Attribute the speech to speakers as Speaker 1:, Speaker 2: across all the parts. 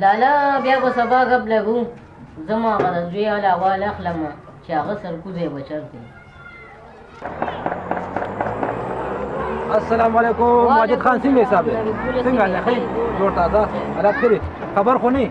Speaker 1: لالا بیا به سبا غب لګو زما غره زوی علا وال اخلم چې هغه سرکوزه بچرته
Speaker 2: السلام علیکم واجد خان سنګه صاحب څنګه نه خیر جوړ تازه راکړي خبر خو نه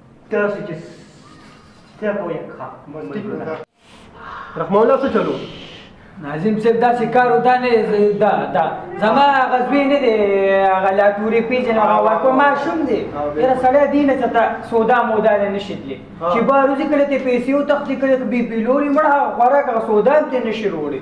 Speaker 2: تاسو چې
Speaker 1: څه
Speaker 3: کوئ ښه
Speaker 4: رحمه الله څه چلو
Speaker 3: ناظم صاحب داسې کارو دا نه دا دا زما هغه زوی نه دی هغه لا تورې پېژنې هغه ورکو ماشوم دی یاره سړی دې نه
Speaker 4: څه ته سودا مودا نه
Speaker 3: نشي تللی چې بهر وځي کله ته
Speaker 5: پیسې وتښتي کله بي بي
Speaker 3: لوري مړه هغه خوراک هغه سودا هم ترې نشي روړی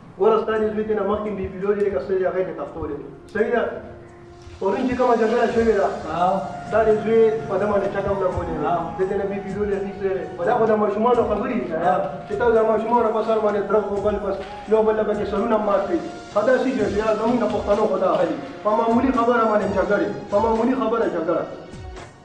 Speaker 4: ګوره ستا دې زوی تېنه مخکې بي پیلو دي لکه څه دي هغه دې تختو دي صحیح ده پرون چې کومه جګړه شوې ده دا دې زوی په ده باندې چکم لګولې ده د تېنه بي پیلو دي اخیستی دی خو دا خو د ماشومانو خبرې دي کنه چې تاسو د ماشومانو په سر باندې درغ او بل بس یو بل به کې سرونه مات کړي په داسې جګړې یار زموږ د پښتنو
Speaker 3: خو
Speaker 4: دا حل په معمولي خبره باندې جګړې په معمولي خبره جګړه